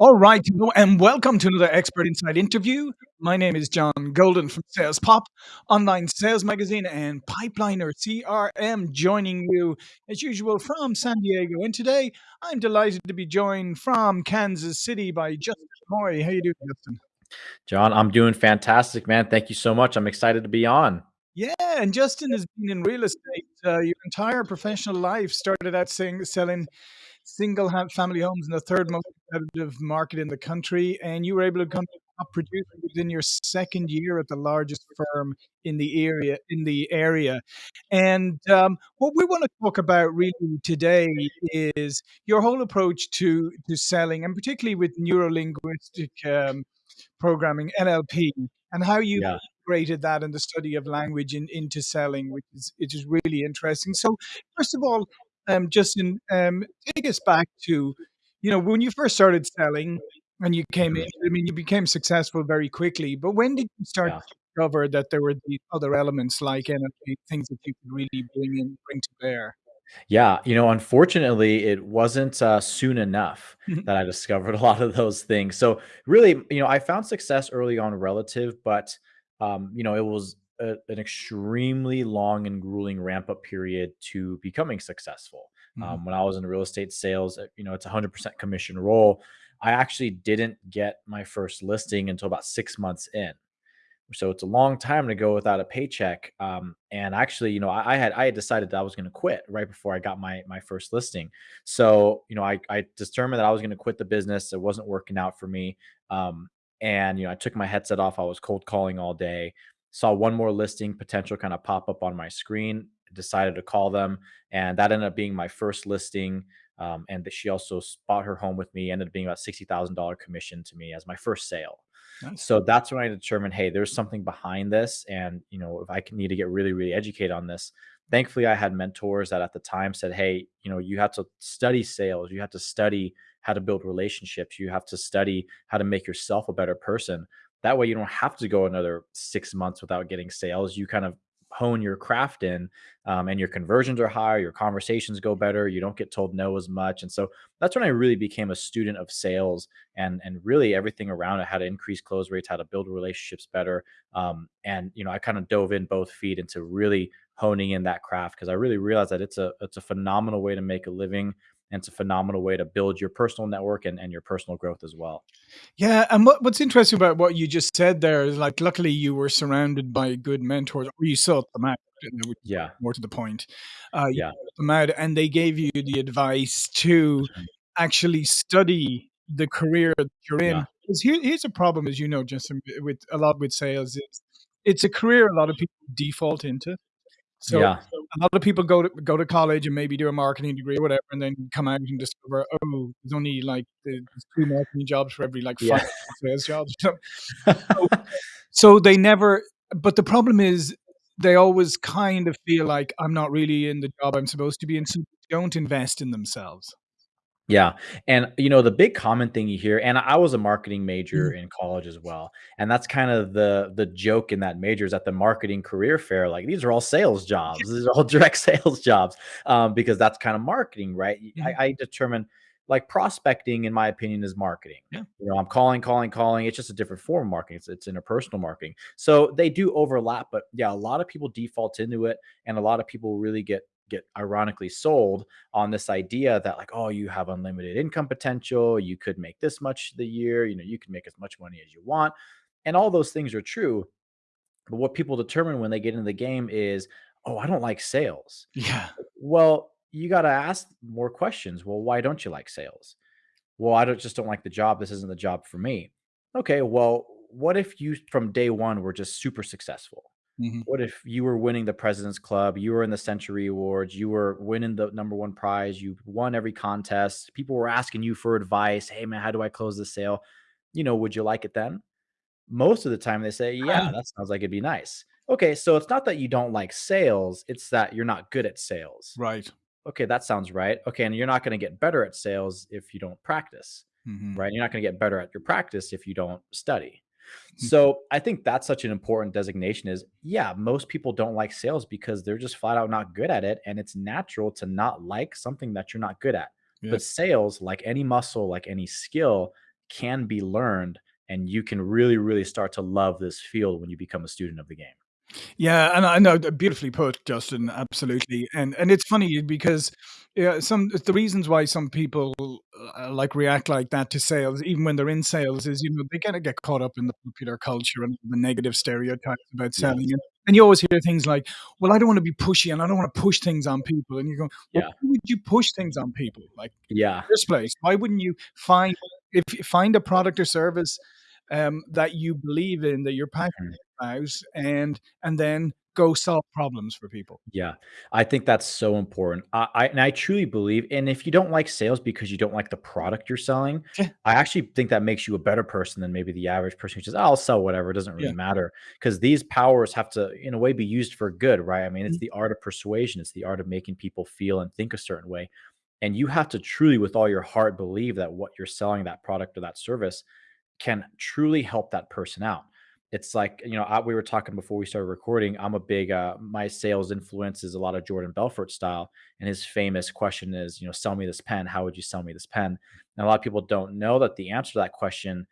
All right, and welcome to another Expert Insight interview. My name is John Golden from Sales Pop, online sales magazine, and Pipeliner CRM, joining you as usual from San Diego. And today, I'm delighted to be joined from Kansas City by Justin Moy. How you doing, Justin? John, I'm doing fantastic, man. Thank you so much. I'm excited to be on. Yeah, and Justin has been in real estate uh, your entire professional life. Started out saying, selling single family homes in the third most competitive market in the country, and you were able to become a producer within your second year at the largest firm in the area. In the area, and um, what we want to talk about really today is your whole approach to to selling, and particularly with neuro linguistic um, programming (NLP) and how you Yeah. integrated that in the study of language in, into selling, which is which is really interesting. So, first of all, um, Justin, um, take us back to, you know, when you first started selling and you came in. Mhm. I mean, you became successful very quickly, but when did you start Yeah. to discover that there were these other elements like NLP, things that you could really bring in, bring to bear? Yeah, you know, unfortunately, it wasn't, uh, soon enough Mhm. that I discovered a lot of those things. So, really, you know, I found success early on relative, but, um, you know, it was a an extremely long and grueling ramp-up period to becoming successful. Mhm. Um, when I was in real estate sales, uh, you know, it's a 100% commission role. I actually didn't get my first listing until about 6 months in. So it's a long time to go without a paycheck. Um, and actually, you know, I, I had I had decided that I was going to quit right before I got my my first listing. So you know, I I determined that I was going to quit the business. It wasn't working out for me. Um, and you know, I took my headset off. I was cold calling all day. Saw one more listing potential kind of pop up on my screen. Decided to call them, and that ended up being my first listing. Um, and that she also bought her home with me. Ended up being about sixty thousand dollar commission to me as my first sale. Nice. So that's when I determined, hey, there's something behind this. And, you know, if I need to get really, really educated on this. Thankfully, I had mentors that at the time said, hey, you know, you have to study sales, you have to study how to build relationships, you have to study how to make yourself a better person. That way, you don't have to go another six months without getting sales. You kind of hone your craft in um, and your conversions are higher, your conversations go better, you don't get told no as much. And so that's when I really became a student of sales and and really everything around it, how to increase close rates, how to build relationships better. Um, and you know, I kind of dove in both feet into really honing in that craft because I really realized that it's a it's a phenomenal way to make a living and it's a phenomenal way to build your personal network and, and your personal growth as well. Yeah, and what what's interesting about what you just said there is like, luckily you were surrounded by good mentors, or you sought them out, you know, which is Yeah. more to the point. Uh, Yeah. them out, and they gave you the advice to actually study the career that you're Yeah. in. 'Cause here here's a problem, as you know, Justin, with a lot with sales is it's a career a lot of people default into. So Yeah. a lot of people go to go to college and maybe do a marketing degree or whatever, and then come out and discover, oh, there's only like the- there's two marketing jobs for every like five Yeah. sales jobs. So, so so they never. But the problem is they always kind of feel like I'm not really in the job I'm supposed to be in, so they don't invest in themselves. Yeah, and, you know, the big common thing you hear and I was a marketing major Mhm. in college as well, and that's kind of the the joke in that major is at the marketing career fair, like, these are all sales jobs, these are all direct sales jobs, um, because that's kind of marketing, right? I I determine like, prospecting, in my opinion, is marketing. Yeah. You know, I'm calling, calling, calling, it's just a different form of marketing, it's it's interpersonal marketing. So, they do overlap, but, yeah, a lot of people default into it, and a lot of people really get get ironically sold on this idea that like, oh, you have unlimited income potential, you could make this much the year, you know, you can make as much money as you want. And all those things are true. But what people determine when they get into the game is, oh, I don't like sales. Yeah. Well, you got to ask more questions. Well, why don't you like sales? Well, I don't just don't like the job. This isn't the job for me. Okay, well, what if you from day one were just super successful? Mhm. What if you were winning the President's Club, you were in the Century Awards, you were winning the number 1 prize, you won every contest, people were asking you for advice, "Hey, man, how do I close the sale?" You know, would you like it then? Most of the time, they say, "Yeah, that sounds like it'd be nice." Okay, so it's not that you don't like sales, it's that you're not good at sales. Right. Okay, that sounds right. Okay, and you're not gonna get better at sales if you don't practice, Mhm. right? You're not gonna get better at your practice if you don't study. Mm. So, I think that's such an important designation is, yeah, most people don't like sales because they're just flat out not good at it, and it's natural to not like something that you're not good at. Yeah. But sales, like any muscle, like any skill, can be learned, and you can really, really start to love this field when you become a student of the game. Yeah, and I know beautifully put, Justin, absolutely, and and it's funny because, yeah, some the reasons why some people, uh, like, react like that to sales, even when they're in sales is, you know, they kinda get caught up in the popular culture and the negative stereotypes about selling, and and you always hear things like, "Well, I don't wanna be pushy, and I don't wanna push things on people," and you go, "Well, Yeah. why would you push things on people?" Like, Yeah. first place, why wouldn't you find if you find a product or service, um, that you believe in, that you're passionate Mhm. About, and and then go solve problems for people. Yeah, I think that's so important. I I and I truly believe and if you don't like sales because you don't like the product you're selling, Yeah. I actually think that makes you a better person than maybe the average person who says, "I'll sell whatever, it doesn't Yeah. matter because these powers have to, in a way, be used for good, right? I mean, it's Mm. the art of persuasion, it's the art of making people feel and think a certain way, and you have to truly, with all your heart, believe that what you're selling, that product or that service, can truly help that person out. It's like, you know, I we were talking before we started recording, I'm a big, uh my sales influence is a lot of Jordan Belfort style, and his famous question is, you know, "Sell me this pen. How would you sell me this pen?" And a lot of people don't know that the answer to that question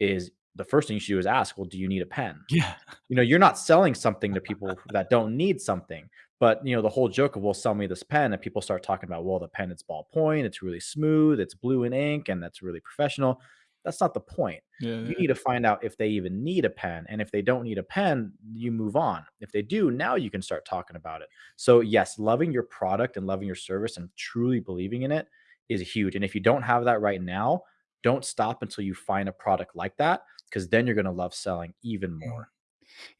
is the first thing you should do is ask, "Well, do you need a pen?" Yeah. You know, you're not selling something to people that don't need something, but, you know, the whole joke of, "Well, sell me this pen," and people start talking about, "Well, the pen, it's ballpoint, it's really smooth, it's blue in ink, and that's really professional." That's not the point. Yeah, You yeah. need to find out if they even need a pen, and if they don't need a pen, you move on. If they do, now you can start talking about it. So, yes, loving your product and loving your service and truly believing in it is huge, and if you don't have that right now, don't stop until you find a product like that, because then you're gonna love selling even Mm. more.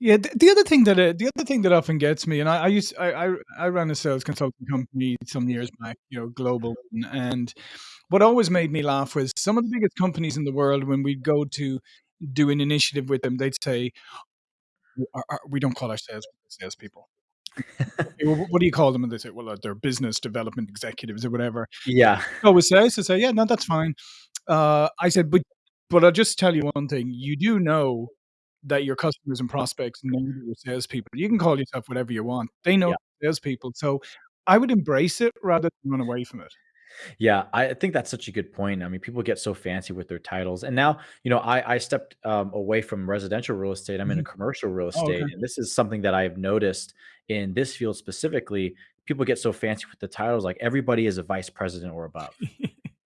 Yeah, the the other thing that, uh the other thing that often gets me, and I I used I I I ran a sales consulting company some years back, you know, global, and what always made me laugh was some of the biggest companies in the world, when we'd go to do an initiative with them, they'd say, our our we don't call our sales salespeople." "Okay, well, what do you call them?" And they say, "Well, uh, they're business development executives," or whatever. Yeah. I always say I used to say, "Yeah, no, that's fine." Uh, I said, "But but I'll just tell you one thing, you do know that your customers and prospects know your salespeople. You can call yourself whatever you want. They know Yeah. salespeople, so I would embrace it rather than run away from it." Yeah, I think that's such a good point. I mean, people get so fancy with their titles, and now, you know, I I stepped, um, away from residential real estate, I'm in a Mhm. commercial real Oh, estate, okay. and this is something that I've noticed in this field specifically. People get so fancy with the titles, like, everybody is a vice president or above.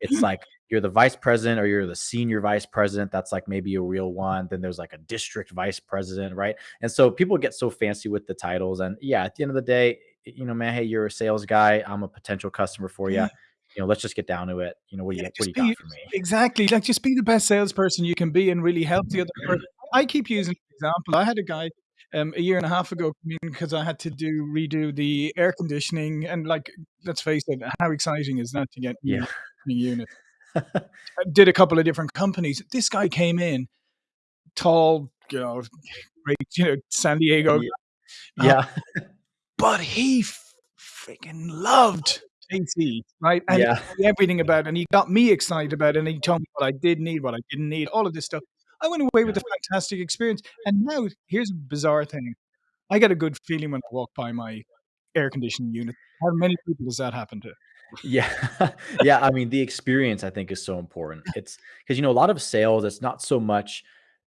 It's like, you're the vice president or you're the senior vice president, that's, like, maybe a real one, then there's, like, a district vice president, right? And so people get so fancy with the titles, and, yeah, at the end of the day, you know, "Man, hey, you're a sales guy, I'm a potential customer for you. You know, let's just get down to it. You know, what do Yeah, you what do you got be for me?" exactly, like, just be the best salesperson you can be and really help the other person. I keep using example, I had a guy, um, a year and a half ago come in 'cause I had to do redo the air conditioning, and, like, let's face it, how exciting is that to get Yeah. I did a couple of different companies. This guy came in, tall, you know, great, you know, San Diego Ye guy, uh yeah. but he freaking loved AC, right? And Yeah. everything about it, and he got me excited about it, and he told me what I did need, what I didn't need, all of this stuff. I went away with Yeah. a fantastic experience, and now here's a bizarre thing. I get a good feeling when I walk by my air conditioning unit. How many people does that happen to? Yeah. Yeah, I mean, the experience, I think, is so important. It's because, you know, a lot of sales, it's not so much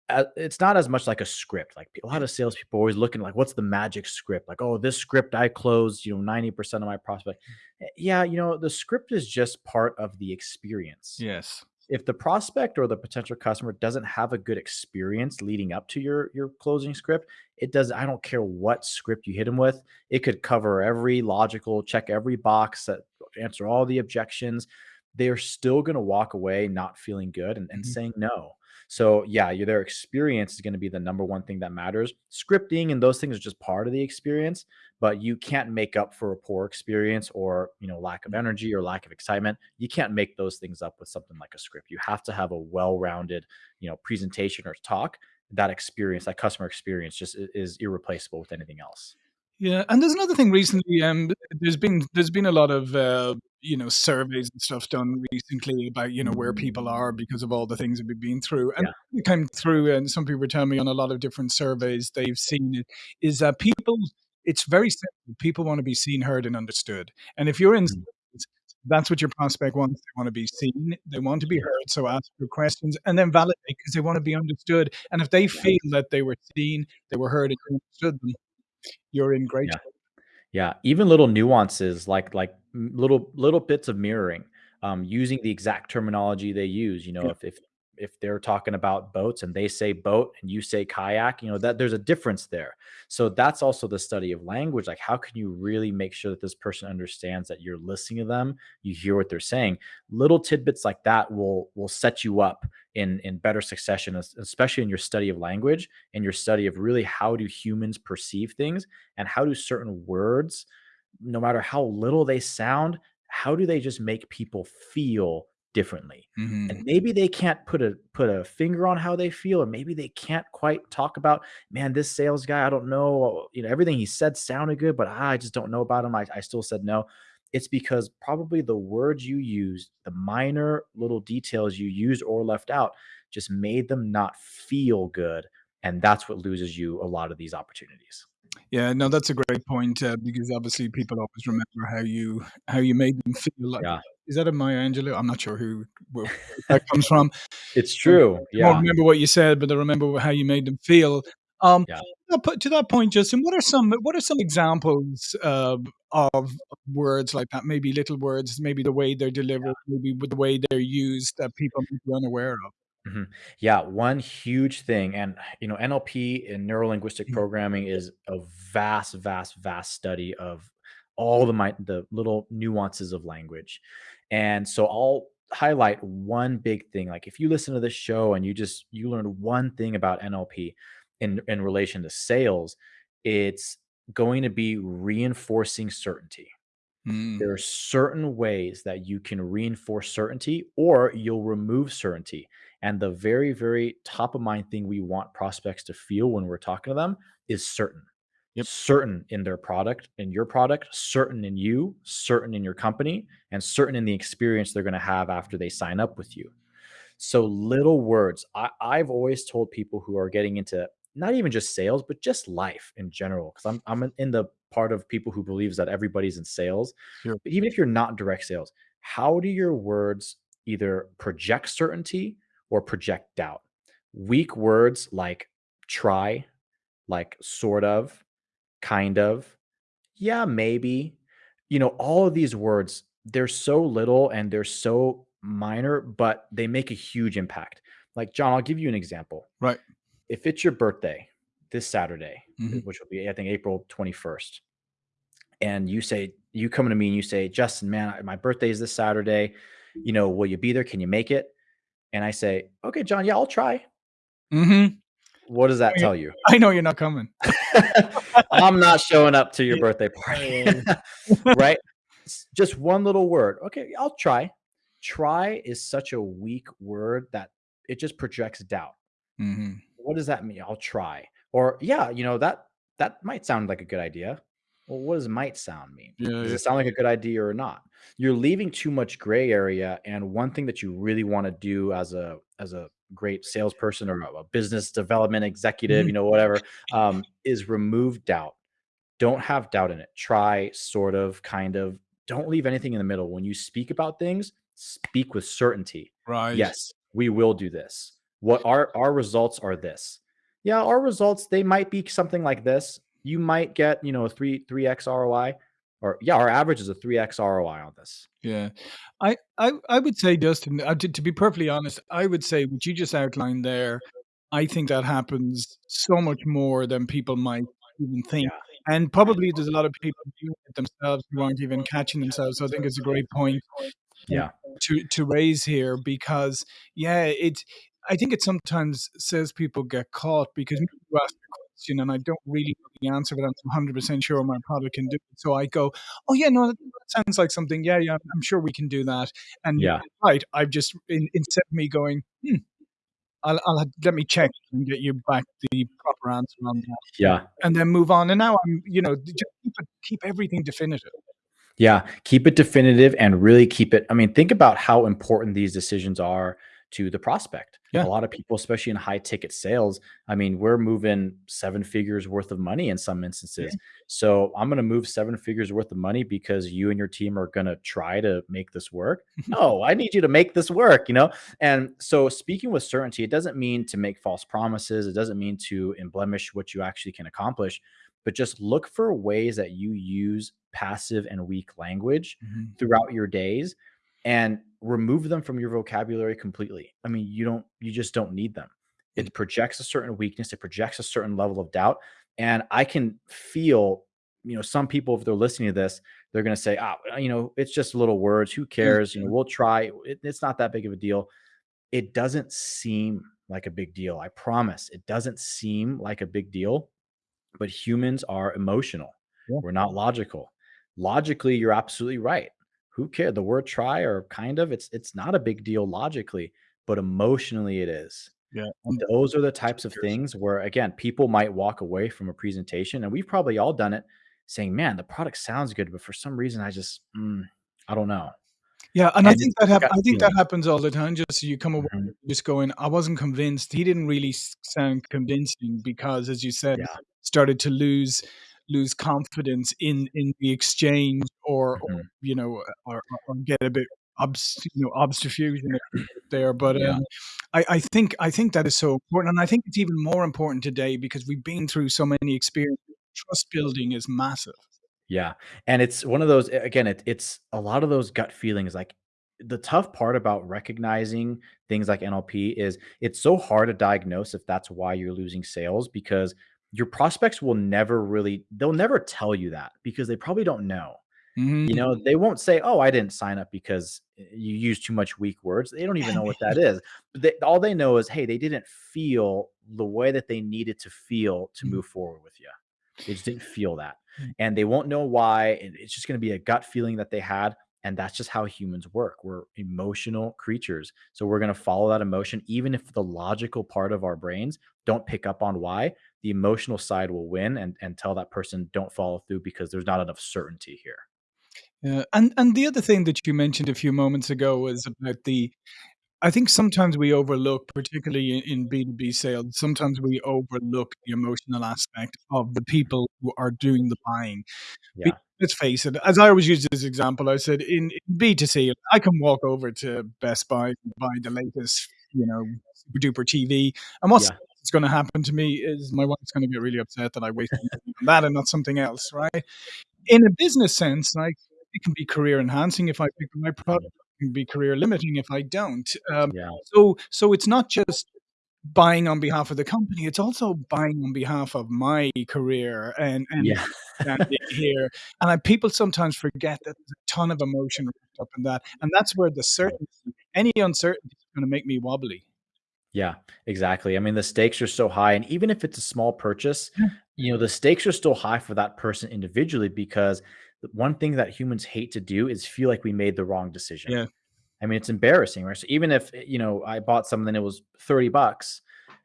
uh, it's not as much like a script, like, a lot of salespeople are always looking like, "What's the magic script?" Like, "Oh, this script, I closed, you know, 90% of my prospect." Eh, yeah, you know, the script is just part of the experience. Yes. If the prospect or the potential customer doesn't have a good experience leading up to your your closing script, it does I don't care what script you hit them with, it could cover every logical check every box, that answer all the objections, they're still gonna walk away not feeling good and and Mhm. saying no. So, yeah, your their experience is gonna be the number one thing that matters. Scripting and those things are just part of the experience, but you can't make up for a poor experience or, you know, lack of Mm. energy or lack of excitement. You can't make those things up with something like a script. You have to have a well-rounded, you know, presentation or talk. That experience, that customer experience just is irreplaceable with anything else. Yeah, and there's another thing recently, um, there's been there's been a lot of, uh, you know, surveys and stuff done recently about, you know, where people are because of all the things that we've been through, and Yeah. it came through, and some people were telling me on a lot of different surveys they've seen it, is that people it's very simple, people wanna be seen, heard, and understood, and if you're in Mm. sales, That's what your prospect wants. They wanna be seen, they want to be heard, so ask your questions, and then validate because they wanna be understood, and if they feel that they were seen, they were heard, and understood them, you're in great Yeah. Yeah, even little nuances like like little little bits of mirroring, um, using the exact terminology they use, you know, Yeah. if if if they're talking about boats and they say boat and you say kayak, you know, that there's a difference there. So that's also the study of language, like, how can you really make sure that this person understands that you're listening to them, you hear what they're saying? Little tidbits like that will will set you up in in better succession, especially in your study of language and your study of really how do humans perceive things and how do certain words, no matter how little they sound, how do they just make people feel differently? And Mhm. maybe they can't put a put a finger on how they feel, or maybe they can't quite talk about, "Man, this sales guy, I don't know, you know, everything he said sounded good, but I just don't know about him. I I still said no." It's because probably the words you used, the minor little details you used or left out just made them not feel good, and that's what loses you a lot of these opportunities. Yeah, no, that's a great point, uh, because obviously people always remember how you how you made them feel like Yeah. is that a Maya Angelou? I'm not sure who where that comes from. It's Um, true, they won't yeah. remember what you said, but they'll remember how you made them feel. Um, Yeah. to that to that point, Justin, what are some what are some examples of of words like that? Maybe little words, maybe the way they're delivered, maybe with the way they're used that people may be unaware of? Mhm. Yeah, one huge thing and, you know, NLP and Neuro-Linguistic Mm. Programming is a vast, vast, vast study of all the mi the little nuances of language. And so I'll highlight one big thing, like, if you listen to this show and you just you learn one thing about NLP in in relation to sales, it's going to be reinforcing certainty. Mm. There are certain ways that you can reinforce certainty or you'll remove certainty, and the very, very top of mind thing we want prospects to feel when we're talking to them is certain. Yep. Certain in their product in your product, certain in you, certain in your company, and certain in the experience they're gonna have after they sign up with you. So little words. I I've always told people who are getting into not even just sales, but just life in general, 'cause I'm I'm in the part of people who believes that everybody's in sales. Sure. But even if you're not in direct sales, how do your words either project certainty or project doubt? Weak words like try, like sort of, kind of, yeah, maybe, you know, all of these words, they're so little and they're so minor, but they make a huge impact. Like, John, I'll give you an example. Right. If it's your birthday this Saturday, Mhm. which will be, I think, April 21st, and you say you come to me and you say, "Justin, man, my birthday is this Saturday, you know, will you be there? Can you make it?" And I say, "Okay, John, yeah, I'll try." Mhm. What does that I tell you? I know you're not coming. I'm not showing up to your birthday party, right? Just one little word, "Okay, I'll try." Try is such a weak word that it just projects doubt. Mhm. What does that mean? "I'll try." Or, "Yeah, you know, that that might sound like a good idea." Well, what does "might sound" mean? Yeah, Does yeah. it sound like a good idea or not? You're leaving too much gray area, and one thing that you really wanna do as a as a great salesperson or a business development executive, Mhm. you know, whatever, um, is remove doubt. Don't have doubt in it. Try, sort of, kind of. Don't leave anything in the middle. When you speak about things, speak with certainty. Right. "Yes, we will do this. What our our results are this." Yeah, our results, they might be something like this. You might get, you know, a 3 3x ROI, or, yeah, our average is a 3x ROI on this. Yeah. I I I would say, Dustin, uh, to to be perfectly honest, I would say what you just outlined there, I think that happens so much more than people might even think, Yeah. and probably there's a lot of people doing it themselves who aren't even catching themselves, so I think it's a great point, Yeah. to to raise here because, yeah, it's I think it sometimes says people get caught because you ask question and I don't really know the answer, but I'm 100% sure my product can do it, so I go, "Oh, yeah, no, that sounds like something. Yeah, yeah, I'm sure we can do that." And Yeah. right, I've just in instead of me going, "Hmm, I'll I'll let me check and get you back the proper answer on that," Yeah. and then move on, and now I'm you know, just keep it keep everything definitive. Yeah, keep it definitive and really keep it I mean, think about how important these decisions are to the prospect. A lot of people, especially in high ticket sales, I mean, we're moving 7 figures worth of money in some Yeah. instances. So, I'm gonna move 7 figures worth of money because you and your team are gonna try to make this work? No, I need you to make this work, you know? And so speaking with certainty, it doesn't mean to make false promises, it doesn't mean to emblemish what you actually can accomplish, but just look for ways that you use passive and weak language Mhm. throughout your days and remove them from your vocabulary completely. I mean, you don't you just don't need them. Mm. It projects a certain weakness, it projects a certain level of doubt, and I can feel, you know, some people, if they're listening to this, they're gonna say, "Ah, you know, it's just little words, who cares? You know, we'll try. It it's not that big of a deal." It doesn't seem like a big deal, I promise. It doesn't seem like a big deal, but humans are emotional. Yeah. We're not logical. Logically, you're absolutely right. Who care the word "try" or "kind of," it's it's not a big deal logically, but emotionally it is. Yeah, and Those are the types of things where, again, people might walk away from a presentation, and we've probably all done it, saying, "Man, the product sounds good, but for some reason I just, mm, I don't know." Yeah, and I And it's think that hap I think that happens all the time, just you come away Mhm. just going, "I wasn't convinced, he didn't really sound convincing," because, as you said, Yeah. started to lose lose confidence in in the exchange or or, Mhm. you know, or or or get a bit obs you know, obstfusion there, but, Yeah. um, I I think I think that is so important, and I think it's even more important today because we've been through so many experiences. Trust building is massive. Yeah, and it's one of those again, it it's a lot of those gut feelings, like, the tough part about recognizing things like NLP is it's so hard to diagnose if that's why you're losing sales because your prospects will never really they'll never tell you that because they probably don't know. You Mhm. know, they won't say, "Oh, I didn't sign up because you use too much weak words." They don't even know what that is. They all they know is, "Hey, they didn't feel the way that they needed to feel to Mhm. move forward with you They just didn't feel that, Mm. and they won't know why, and it's just gonna be a gut feeling that they had, and that's just how humans work. We're emotional creatures, so we're gonna follow that emotion even if the logical part of our brains don't pick up on why, the emotional side will win and and tell that person, "Don't follow through because there's not enough certainty here." Yeah, and and the other thing that you mentioned a few moments ago was about the I think sometimes we overlook, particularly in in B2B sales, sometimes we overlook the emotional aspect of the people who are doing the buying. Yeah. Let's face it, as I always use this example, I said in in B2C, I can walk over to Best Buy and buy the latest, you know, super duper TV, and what's Yeah. gonna happen to me is my wife's gonna get really upset that I wasted on that and not something else, right? In a business sense, like, it can be career enhancing if I pick my product, it can be career limiting if I don't. Um, Yeah. so so it's not just buying on behalf of the company, it's also buying on behalf of my career and and Yeah. here, and I people sometimes forget that there's a ton of emotion wrapped up in that, and that's where the certainty any uncertainty is gonna make me wobbly. Yeah, exactly. I mean, the stakes are so high, and even if it's a small purchase, Yeah. you know, the stakes are still high for that person individually because one thing that humans hate to do is feel like we made the wrong decision. Yeah. I mean, it's embarrassing, right? So even if, eh, you know, I bought something that it was 30 bucks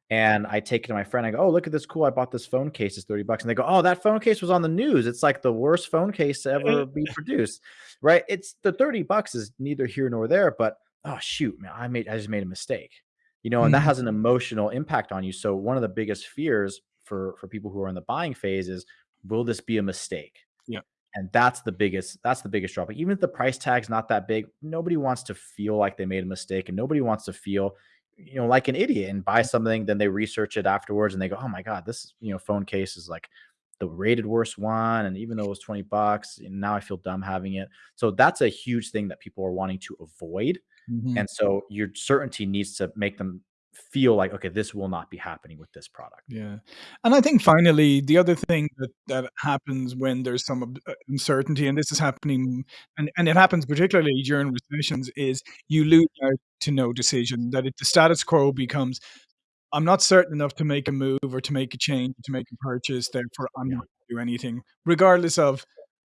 and I take it to my friend, I go, "Oh, look at this cool, I bought this phone case, it's 30 bucks," and they go, "Oh, that phone case was on the news, it's like the worst phone case to ever be produced." Right? It's the 30 bucks is neither here nor there, but, "Oh, shoot, man, I made I just made a mistake." You know, and that Mhm. has an emotional impact on you, so one of the biggest fears for for people who are in the buying phase is, "Will this be a mistake?" Yeah. And that's the biggest that's the biggest drawback. Even if the price tag's not that big, nobody wants to feel like they made a mistake, and nobody wants to feel, you know, like an idiot and buy something, then they research it afterwards and they go, "Oh my god, this, you know, phone case is like the rated worst one, and even though it was 20 bucks, and now I feel dumb having it." So that's a huge thing that people are wanting to avoid, Mhm. and so your certainty needs to make them feel like, "Okay, this will not be happening with this product." Yeah, and I think finally, the other thing that that happens when there's some uh, uncertainty, and this is happening and and it happens particularly during recessions, is you lose out to no decision, that if the status quo becomes, "I'm not certain enough to make a move or to make a change, to make a purchase, therefore I'm Yeah. not gonna do anything," regardless of,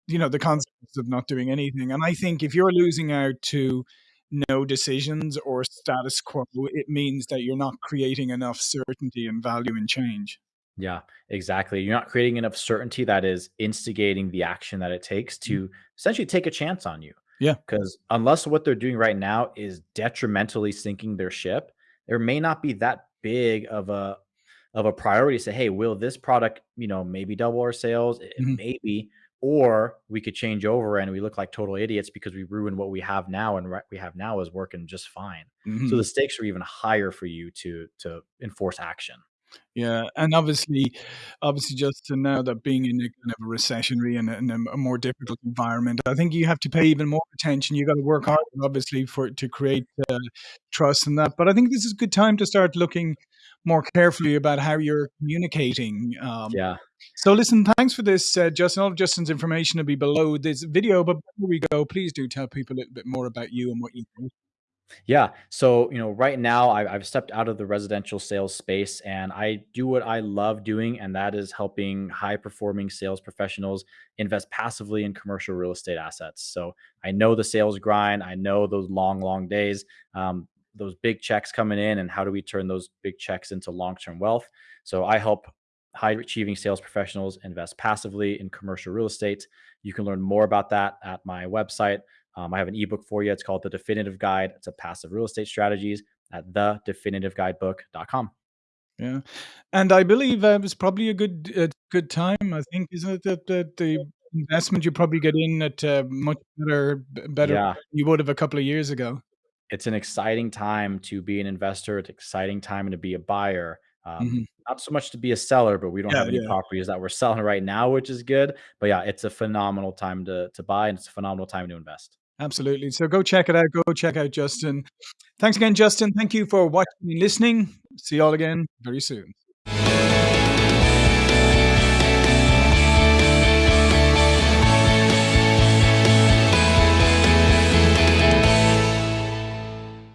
you know, the consequences of not doing anything, and I think if you're losing out to no decisions or status quo, it means that you're not creating enough certainty and value in change. Yeah, exactly. You're not creating enough certainty that is instigating the action that it takes Mm. to essentially take a chance on you. Yeah. Because unless what they're doing right now is detrimentally sinking their ship, there may not be that big of a of a priority to say, "Hey, will this product, you know, maybe double our sales?" Eh, Mhm. maybe, or we could change over and we look like total idiots because we ruined what we have now, and what we have now is working just fine. So mm-hmm. the stakes are even higher for you to to enforce action. Yeah, and obviously obviously, just to know that being in a kind of a recessionary and a and a more difficult environment, I think you have to pay even more attention. You gotta work hard, obviously, for to create, uh, trust in that. But I think this is a good time to start looking more carefully about how you're communicating. Um, Yeah. so listen, thanks for this, uh, Justin. All of Justin's information will be below this video, but before we go, please do tell people a little bit more about you and what you do. Yeah. So, you know, right now, I I've stepped out of the residential sales space, and I do what I love doing, and that is helping high-performing sales professionals invest passively in commercial real estate assets. So, I know the sales grind, I know those long, long days, um, those big checks coming in, and how do we turn those big checks into long-term wealth. So, I help high-achieving sales professionals invest passively in commercial real estate. You can learn more about that at my website. Um, I have an ebook for you. It's called The Definitive Guide to Passive Real Estate Strategies at thedefinitive-guidebook.com. Yeah. And I believe that was probably a good uh, good time, I think, isn't it, that the investment you probably get in at a much better better Yeah. you would have a couple of years ago. It's an exciting time to be an investor. It's exciting time to be a buyer. Um, Mhm. not so much to be a seller, but we don't Yeah, have any yeah. properties that we're selling right now, which is good. But, yeah, it's a phenomenal time to to buy, and it's a phenomenal time to invest. Absolutely. So go check it out. Go check out Justin. Thanks again, Justin. Thank you for watching and listening. See you all again very soon.